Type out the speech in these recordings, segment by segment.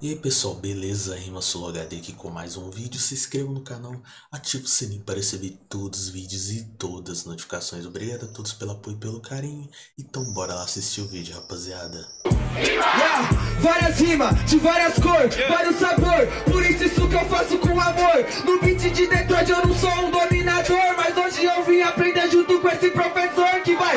E aí pessoal, beleza? Rima HD aqui com mais um vídeo. Se inscreva no canal, ative o sininho para receber todos os vídeos e todas as notificações. Obrigado a todos pelo apoio e pelo carinho. Então bora lá assistir o vídeo, rapaziada. Yeah, várias rimas, de várias cores, vários sabor Por isso isso que eu faço com amor No beat de Detroit eu não sou um dominador Mas hoje eu vim aprender junto com esse professor Que vai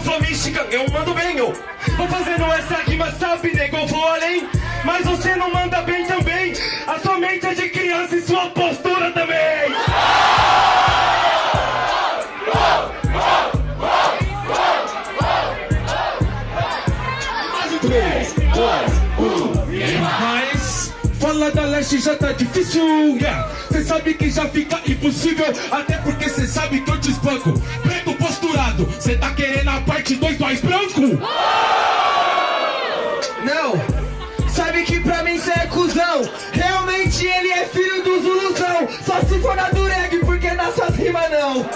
flow mística, eu mando bem, eu vou fazendo essa rima, sabe, nego, eu vou além. Mas você não manda bem também, a sua mente é de criança e sua postura também. Três, dois, mas falar da leste já tá difícil, yeah. Cê sabe que já fica impossível, até porque cê sabe que eu te espanco. Preto posturado, cê tá querendo a parte 2 mais branco? Não, sabe que pra mim cê é cuzão. Realmente ele é filho do Zuluzão. Só se for na Dureg, porque nas suas rimas não.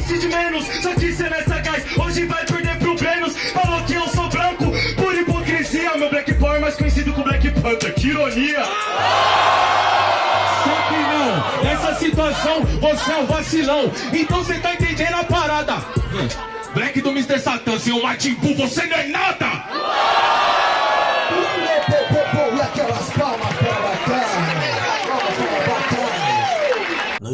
MC de menos Só que cê nessa gás, hoje vai perder pro Brenos Falou que eu sou branco, por hipocrisia Meu Black Power mais conhecido como Black Panther, que ironia. Só que não, nessa situação você é um vacilão. Então cê tá entendendo a parada. Black do Mr. Satan, seu Martin Buu, você não é nada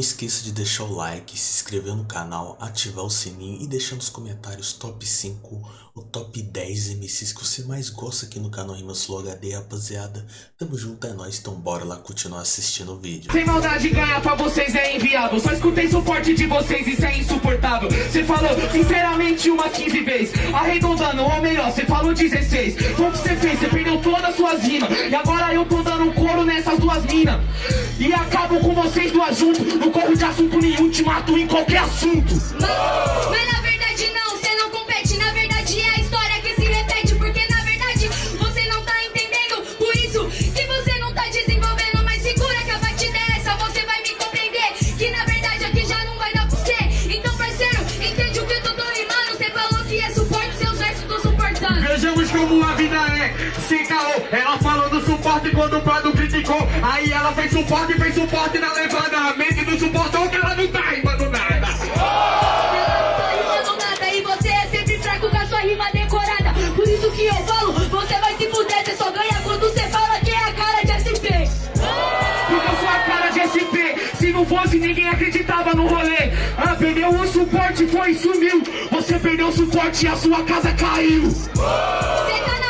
esqueça de deixar o like, se inscrever no canal, ativar o sininho e deixar nos comentários top 5 ou top 10 MCs que você mais gosta aqui no canal Rimas HD, rapaziada. Tamo junto, é nóis, então bora lá continuar assistindo o vídeo. Sem maldade ganhar pra vocês é inviável Só escutei suporte de vocês, isso é insuportável. Cê falou sinceramente umas 15 vezes. Arredondando, ou melhor, cê falou 16 Foi o que cê fez, cê perdeu todas as suas rimas. E agora eu tô dando couro nessas duas minas. E acabo com vocês duas juntos Não corro de assunto nenhum, te mato em qualquer assunto. Mas na verdade não, você não compete. Na verdade é a história que se repete Porque na verdade você não tá entendendo. Por isso que você não tá desenvolvendo Mas segura que a batida é essa. Você vai me compreender Que na verdade aqui já não vai dar pra você. Então parceiro, entende o que eu tô rimando Você falou que é suporte, seus versos tô suportando. Vejamos como a vida é, sem caô. Ela falou suporte quando o Prado criticou Aí ela fez suporte, fez suporte na levada. A mente não suportou que ela não tá rimando nada. Tá rimando nada e você é sempre fraco com a sua rima decorada. Por isso que eu falo, você vai se fuder, você só ganha quando você fala que é a cara de SP. Porque eu sou a cara de SP Se não fosse ninguém acreditava no rolê. Ah, perdeu o suporte, foi e sumiu. Você perdeu o suporte e a sua casa caiu. Você tá na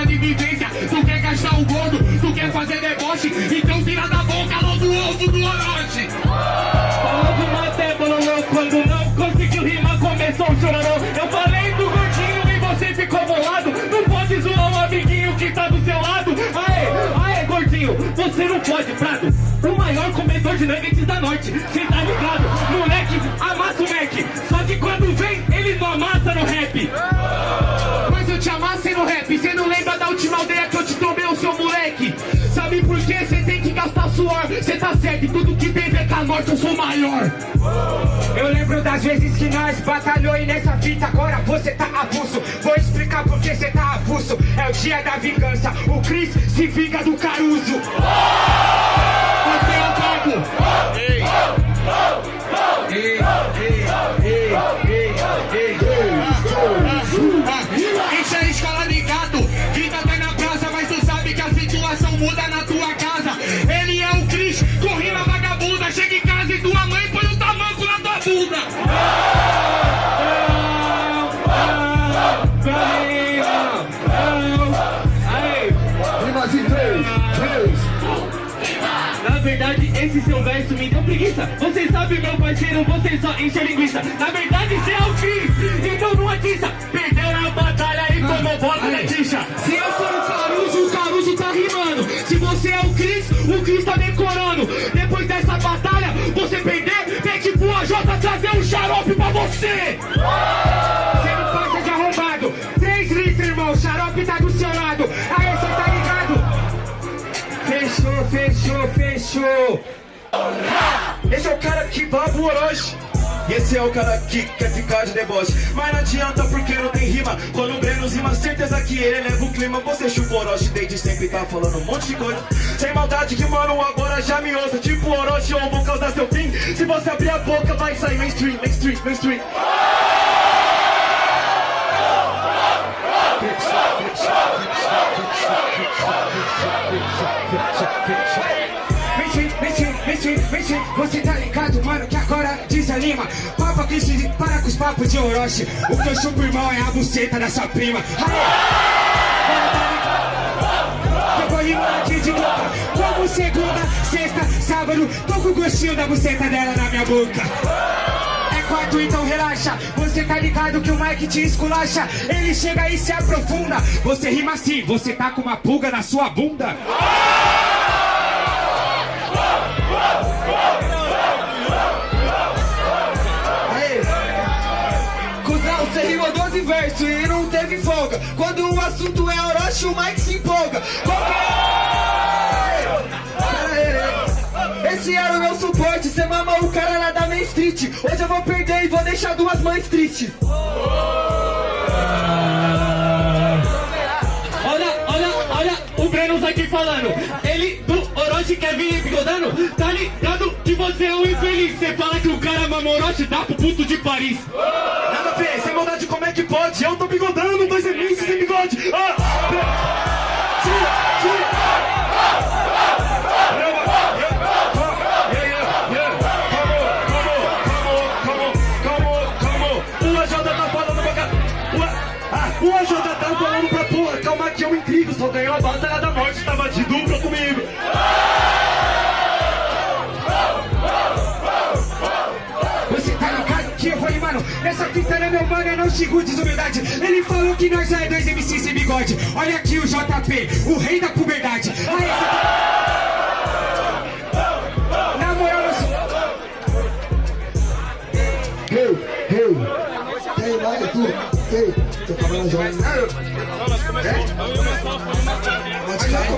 de vivência. Tu quer gastar o gordo, tu quer fazer deboche. Então tira da boca logo o ovo do orochi maior comedor de nuggets da norte. Cê tá ligado? Moleque, amassa o Mac. Só que quando vem, ele não amassa no rap. Mas eu te amassei no rap. Cê não lembra da última aldeia que eu te tomei, o seu moleque? Sabe por quê? Cê tem que gastar suor. Cê tá certo, tudo que tem VK Norte eu sou maior. Eu lembro das vezes que nós batalhou e nessa fita agora você tá avulso dia da vingança, o Chris se vinga do Caruso. Você é o ei Enche a escola ligado, vida vai na praça, mas tu sabe que a situação muda na tua casa. Esse seu verso me deu preguiça. Você sabe, meu parceiro, você só enche a linguiça. Na verdade, você é o Cris, então não atiça. Perdeu na batalha e tomou bola na tixa. Se eu sou o Caruso, o Caruso tá rimando. Se você é o Cris, o Cris tá decorando. Depois dessa batalha, você perder, tem que pro AJ trazer um xarope pra você. Você não passa de arrombado. 3 litros, irmão, o xarope tá do seu lado. Aí você tá ligado? Fechou, fechou, fechou. Esse é o cara que baba o Orochi. E esse é o cara que quer ficar de deboche Mas não adianta porque não tem rima Quando o Breno rima, certeza que ele leva o clima Você chupa o Orochi desde sempre tá falando um monte de coisa Sem maldade que mano agora já me ouça Tipo Orochi ou vou causar seu fim Se você abrir a boca vai sair mainstream, mainstream, mainstream vem, você tá ligado, mano, que agora desanima. Papa que se para com os papos de Orochi. O que eu chupo, irmão, é a buceta da sua prima. Aê! Eu vou rimar aqui de boca Como segunda, sexta, sábado Tô com o gostinho da buceta dela na minha boca. É então relaxa. Você tá ligado que o Mike te esculacha. Ele chega e se aprofunda. Você rima assim, você tá com uma pulga na sua bunda rimou 12 versos e não teve folga. Quando o assunto é Orochi, o Mike se empolga. Esse era o meu suporte, cê mamou o cara lá da Main Street. Hoje eu vou perder e vou deixar duas mães tristes. Olha, olha, olha o Brenos aqui falando. Ele do Orochi quer vir bigodando. Tá ligado que você é um infeliz. Você fala que o cara mama Orochi, dá pro puto de Paris. Nada ver, sem maldade como é que pode? Eu tô bigodando, dois MCs sem bigode ah, tira, tira. Tá Ah, O AJ tá falando pra porra, calma que eu intrigo. Só ganhou a batalha da é meu mano, é não xingo desumildade. Ele falou que nós é dois MC sem bigode. Olha aqui o JP, o rei da puberdade. Aí, essa... Na moral, eu sou... Hey, hey. Tem mais tu? Ei, tô falando jovem. Pode cair,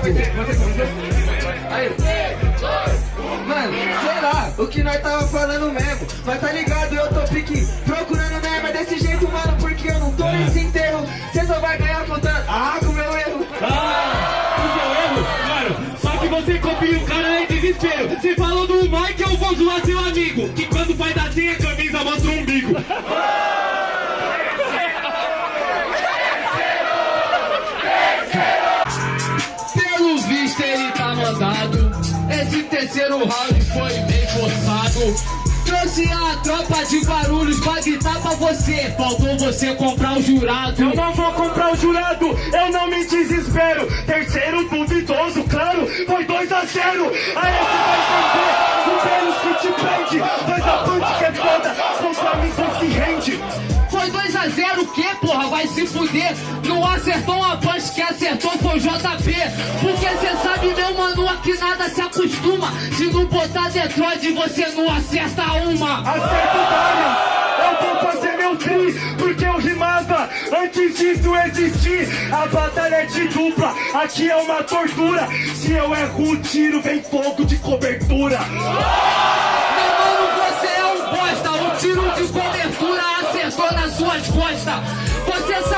Mano, sei lá, o que nós tava falando mesmo Mas tá ligado, eu tô pique procurando É desse jeito, mano, porque eu não tô nesse enterro Cê só vai ganhar contando Ah, com meu erro Ah, o seu erro, mano. Só que você copia o cara em desespero. Você falou do Mike, eu vou zoar seu amigo. Que quando faz assim a camisa mostra o umbigo. Pelo visto ele tá mandado. Esse terceiro round foi bem forçado. Trouxe a tropa de barulhos pra gritar pra você. Faltou você comprar o jurado. Eu não vou comprar o jurado, eu não me desespero Terceiro duvidoso, claro, foi 2 a 0 Aí você vai entender, o Vênus que te prende Dois a punch que é foda, conforme você se rende Foi 2x0 o quê, porra? Vai se fuder. Não acertou uma punch, que acertou foi o JP. Porque cê sabe, que nada se acostuma. Se não botar Detroit, você não acerta uma. Acerto várias. Eu vou fazer meu tri, porque eu rimava antes disso existir. A batalha é de dupla, aqui é uma tortura. Se eu erro o tiro, vem fogo de cobertura. Meu mano, você é um bosta. Um tiro de cobertura acertou nas suas costas. Você sabe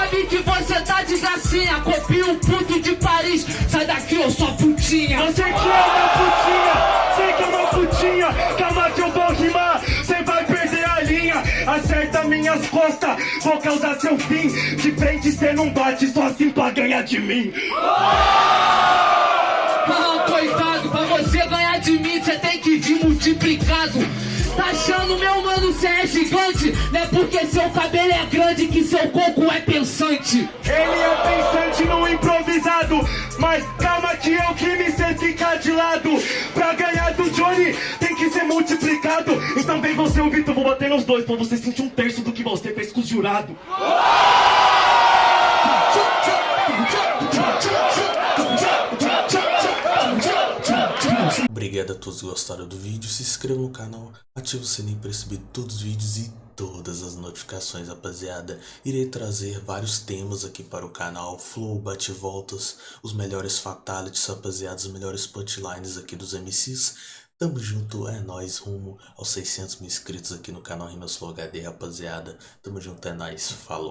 você tá de gracinha. Copia o puto de Paris. Sai daqui, eu sou putinha. Você que é uma putinha, sei que é uma putinha. Calma que eu vou rimar, cê vai perder a linha. Acerta minhas costas, vou causar seu fim. De frente cê não bate, só assim pra ganhar de mim. Ah, coitado, pra você ganhar de mim, você tem que vir multiplicado. Tá achando, meu mano, cê é gigante? Não é porque seu cabelo é grande que seu coco é pensante. Ele é pensante no improvisado, mas calma que eu que me sei ficar de lado. Pra ganhar do Johnny tem que ser multiplicado. Então vem você ouvir, eu vou bater nos dois pra você sentir um terço do que você fez com os jurados. Obrigado a todos que gostaram do vídeo, se inscreva no canal, ative o sininho para receber todos os vídeos e todas as notificações, rapaziada. Irei trazer vários temas aqui para o canal, flow, bate-voltas, os melhores fatalities, rapaziada, os melhores punchlines aqui dos MCs. Tamo junto, é nóis, rumo aos 600 mil inscritos aqui no canal Rimas Flow HD, rapaziada. Tamo junto, é nóis, falou.